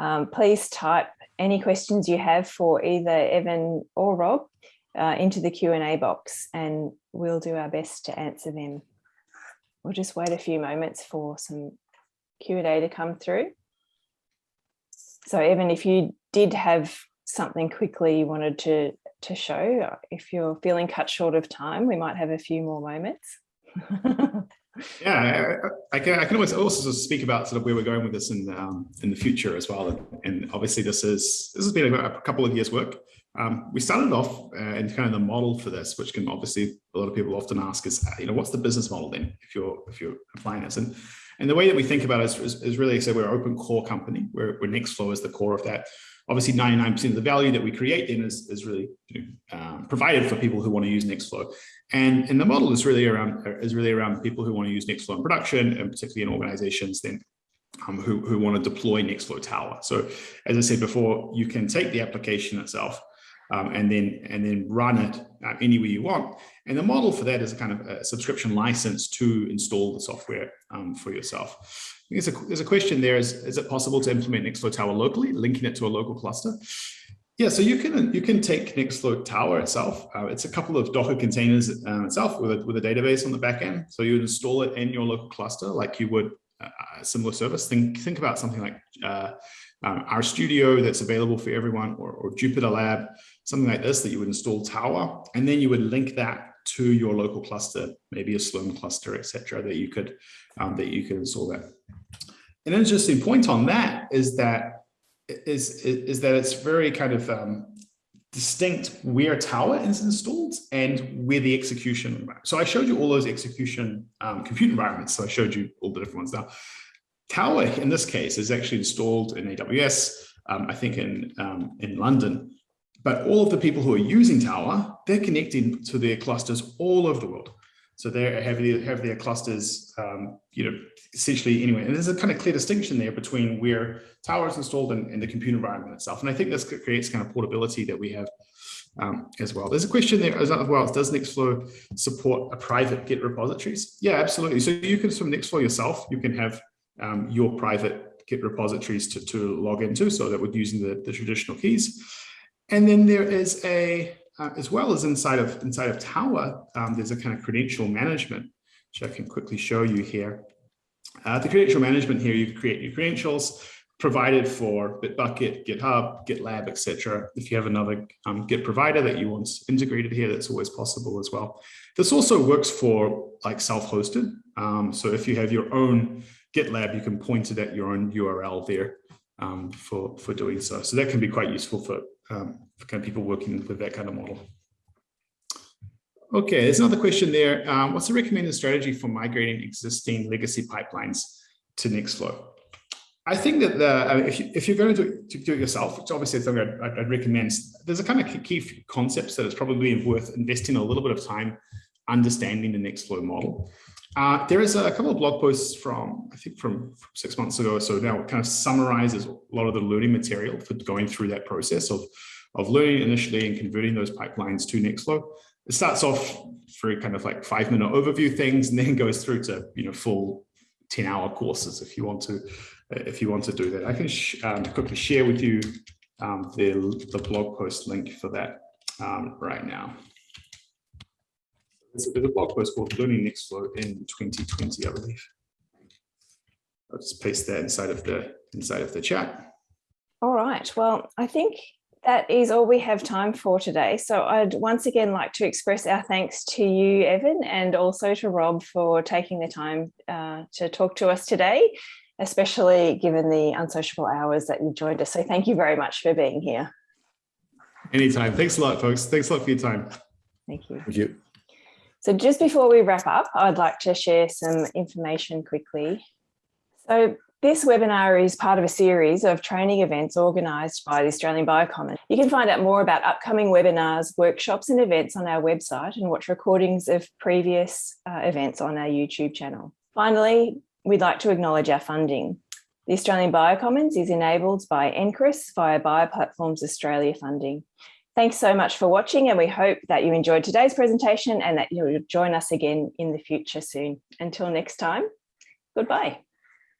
Um, please type any questions you have for either Evan or Rob uh, into the Q&A box and we'll do our best to answer them. We'll just wait a few moments for some Q&A to come through. So Evan, if you did have something quickly you wanted to, to show, if you're feeling cut short of time, we might have a few more moments. yeah, I, I, can, I can always also speak about sort of where we're going with this in um, in the future as well. And, and, obviously this is this has been a, couple of years work. Um, we started off uh, in kind of the model for this, which can obviously a lot of people often ask is, you know, what's the business model then if you're if you're applying this? And and the way that we think about it is, is, is really say we're an open core company where, where Nextflow is the core of that. Obviously, 99% of the value that we create then is, is really you know, um, provided for people who want to use Nextflow. And, and the model is really around is really around people who want to use Nextflow in production and particularly in organizations then um, who, who want to deploy Nextflow Tower. So as I said before, you can take the application itself um, and then and then run it uh, anywhere you want. And the model for that is a kind of a subscription license to install the software um, for yourself. There's a, there's a question there, is, is it possible to implement Nextflow Tower locally, linking it to a local cluster? Yeah, so you can you can take Nextflow Tower itself. Uh, it's a couple of Docker containers um, itself with a, with a database on the back end. So you install it in your local cluster like you would uh, a similar service. Think think about something like uh, um, studio that's available for everyone or, or Jupyter Lab, something like this that you would install Tower, and then you would link that to your local cluster, maybe a Slurm cluster, etc., that you could um, that you could install that. An interesting point on that is that is is that it's very kind of um, distinct where Tower is installed and where the execution. So I showed you all those execution um, compute environments. So I showed you all the different ones now. Tower in this case is actually installed in AWS, um, I think in, um, in London. But all of the people who are using Tower, they're connecting to their clusters all over the world. So they have their, have their clusters, um, you know, essentially anyway. And there's a kind of clear distinction there between where Tower is installed and, and the compute environment itself. And I think this creates kind of portability that we have um, as well. There's a question there as well. Does Nextflow support a private Git repositories? Yeah, absolutely. So you can from Nextflow yourself, you can have um, your private Git repositories to, to log into. So that would using the, the traditional keys. And then there is a, uh, as well as inside of inside of Tower, um, there's a kind of credential management, which I can quickly show you here. Uh, the credential management here, you create your credentials provided for Bitbucket, GitHub, GitLab, etc. If you have another um, Git provider that you want integrated here, that's always possible as well. This also works for like self-hosted. Um, so if you have your own GitLab, you can point it at your own URL there um, for, for doing so. So that can be quite useful for, um, for kind of people working with that kind of model. Okay, there's another question there. Um, what's the recommended strategy for migrating existing legacy pipelines to Nextflow? I think that the, I mean, if, you, if you're going to do, it, to do it yourself, which obviously is something I'd, I'd, recommend, there's a kind of key concepts that it's probably worth investing a little bit of time understanding the Nextflow model. Uh, there is a couple of blog posts from, I think from, from six months ago. So now kind of summarizes a lot of the learning material for going through that process of, of learning initially and converting those pipelines to Nextflow. It starts off very kind of like five minute overview things and then goes through to, you know, full 10 hour courses if you want to, if you want to do that. I can um, quickly share with you um, the, the blog post link for that um, right now. There's a, there's a blog post called Learning Nextflow in 2020, I believe. I'll just paste that inside of the inside of the chat. All right. Well, I think that is all we have time for today. So I'd once again like to express our thanks to you, Evan, and also to Rob for taking the time uh, to talk to us today, especially given the unsociable hours that you joined us. So thank you very much for being here. Anytime. Thanks a lot, folks. Thanks a lot for your time. Thank you. Thank you. So just before we wrap up, I'd like to share some information quickly. So this webinar is part of a series of training events organised by the Australian Biocommon. You can find out more about upcoming webinars, workshops and events on our website and watch recordings of previous uh, events on our YouTube channel. Finally, we'd like to acknowledge our funding. The Australian Biocommons is enabled by NCRIS via Bioplatforms Australia funding. Thanks so much for watching and we hope that you enjoyed today's presentation and that you'll join us again in the future soon. Until next time, goodbye.